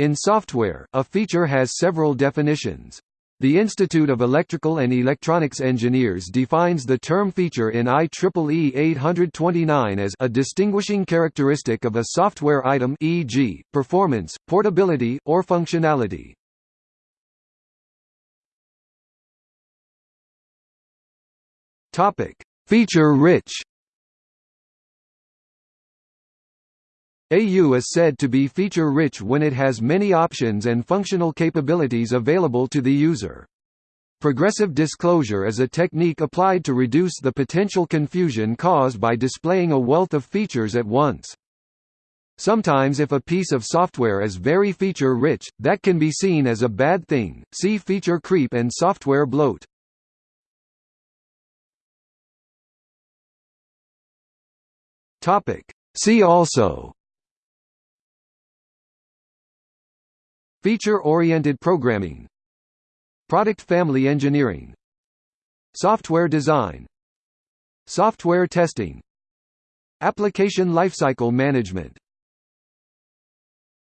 In software, a feature has several definitions. The Institute of Electrical and Electronics Engineers defines the term feature in IEEE 829 as a distinguishing characteristic of a software item e.g., performance, portability, or functionality. Feature-rich AU is said to be feature-rich when it has many options and functional capabilities available to the user. Progressive disclosure is a technique applied to reduce the potential confusion caused by displaying a wealth of features at once. Sometimes if a piece of software is very feature-rich, that can be seen as a bad thing, see feature creep and software bloat. See also Feature-oriented programming. Product family engineering. Software design. Software testing. Application lifecycle management